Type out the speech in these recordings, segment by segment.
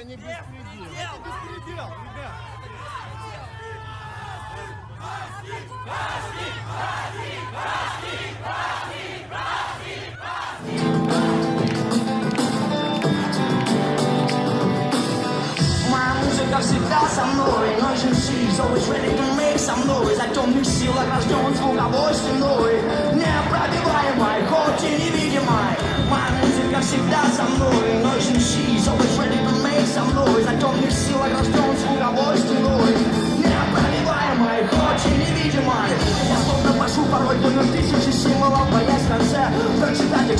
Это не беспредел. Это беспредел, ребят. Музыка всегда со мной Ночью she's always ready to make some noise I don't need сил, огражден звуковой стеной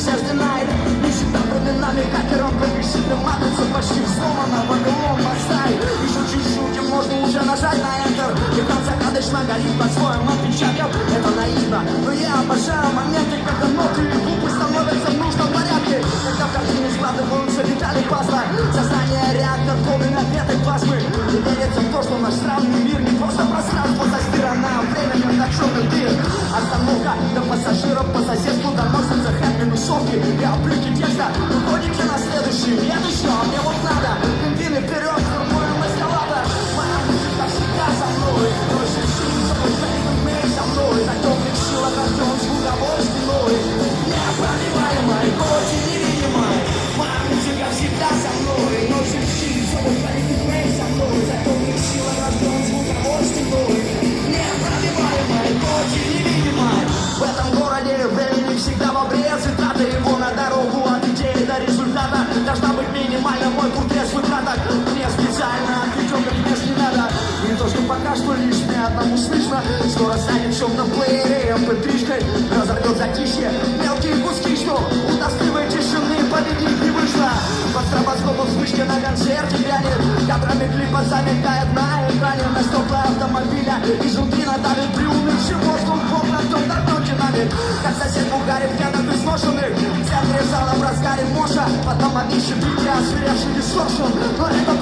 says tonight. глазами на экране на Наступа автомобиля. И жуки надавит Приумевший воздух плотно кто торгнуть нами. Как сосед бугарит пьяных и сношенных В центре зала в разгаре моша. Потом обнищен, битый, озверевший и сошен Но это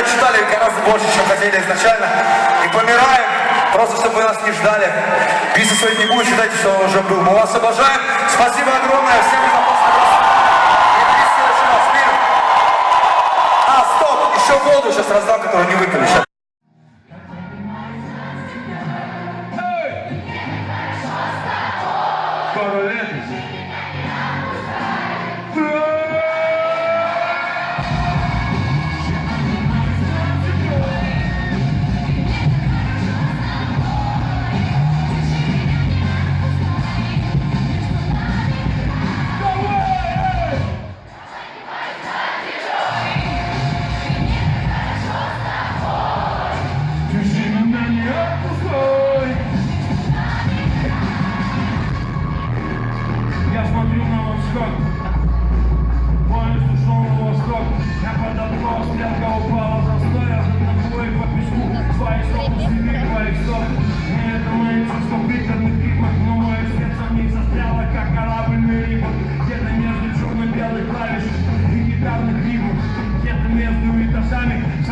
отчитали гораздо больше, чем хотели изначально. И помираем, просто чтобы вы нас не ждали. Писа своих не будет, считайте, что он уже был. Мы вас обожаем. Спасибо огромное всем за. А, стоп, еще воду сейчас раздам, которую не выпили.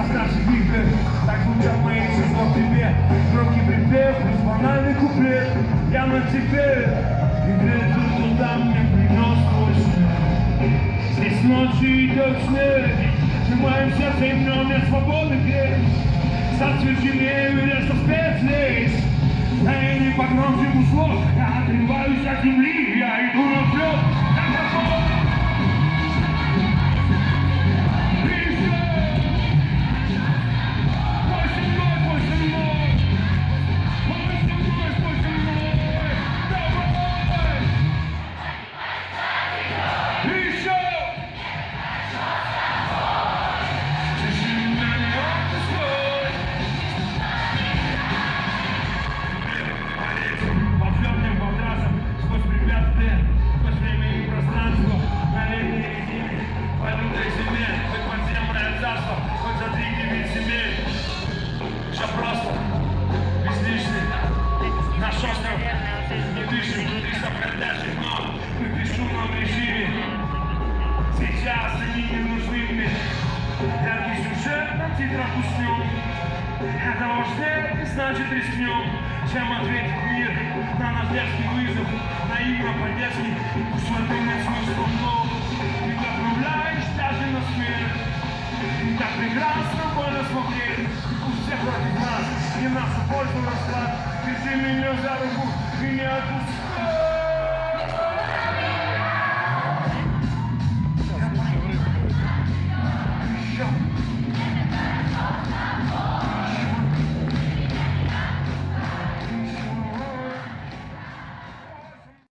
Этажами со старших игр. Так звучат мои чувства к тебе. Громкий припев, банальный куплет. Я на тебе, и где-то туда мне принес твой свет. Здесь ночью идет снег, в моем сердце имен нет свободы где Зацверженею леса спец здесь Да я не погромче услов, я отрываюсь от земли, я иду наперед, как сюжет на титрах уснем. Это важнее, значит рискнем, чем ответить мир на наш детский вызов, наивно по-детски, пусть мы думать смыслом, но ты отправляешь даже на смерть. И так прекрасно больно смотреть, пусть все против нас, и наша польза расклад. Держи меня за руку и не отпускай.